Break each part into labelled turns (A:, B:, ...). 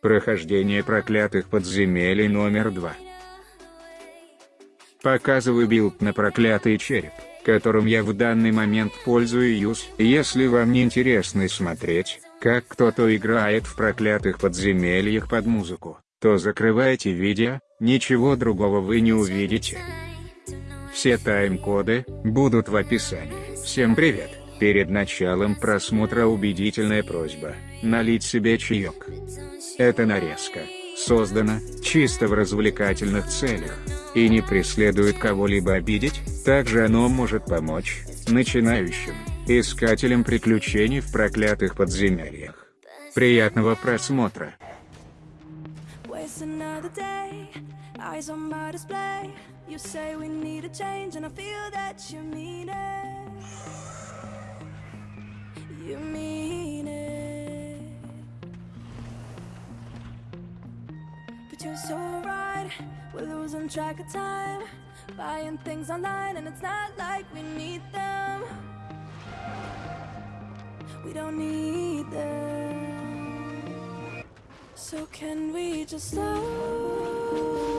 A: Прохождение проклятых подземелий номер 2. Показываю билд на проклятый череп, которым я в данный момент пользуюсь. Если вам не интересно смотреть, как кто-то играет в проклятых подземельях под музыку, то закрывайте видео, ничего другого вы не увидите. Все тайм-коды будут в описании. Всем привет! Перед началом просмотра убедительная просьба – налить себе чаек. Эта нарезка создана чисто в развлекательных целях и не преследует кого-либо обидеть, также оно может помочь начинающим искателям приключений в проклятых подземельях. Приятного просмотра! You say we need a change and I feel that you mean it We're losing track of time Buying things online and it's not like we need them. We don't need them. So can we just slow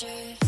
B: monsters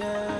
B: yeah.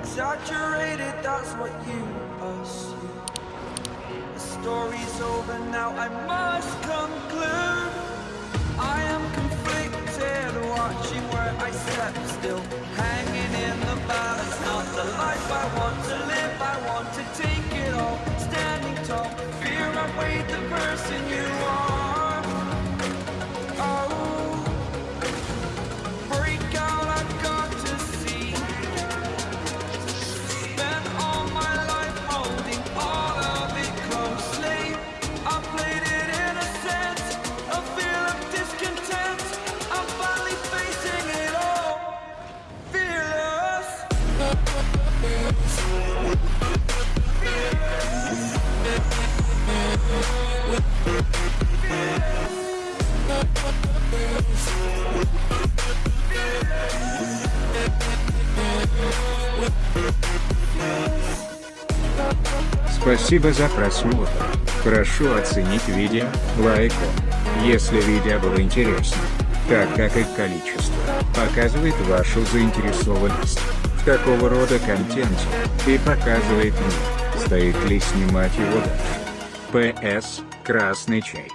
B: exaggerated. That's what you assume. The story's over now. I must conclude. I am conflicted, watching where I step still, hanging in the balance. Not the life I want to live. I want to take it all, standing tall. Fear I weighed
C: Спасибо за просмотр. Прошу оценить видео лайком, если видео было интересно, так как их количество показывает вашу заинтересованность в такого рода контенте и показывает мне, стоит ли снимать его дальше. П.С. Красный чай.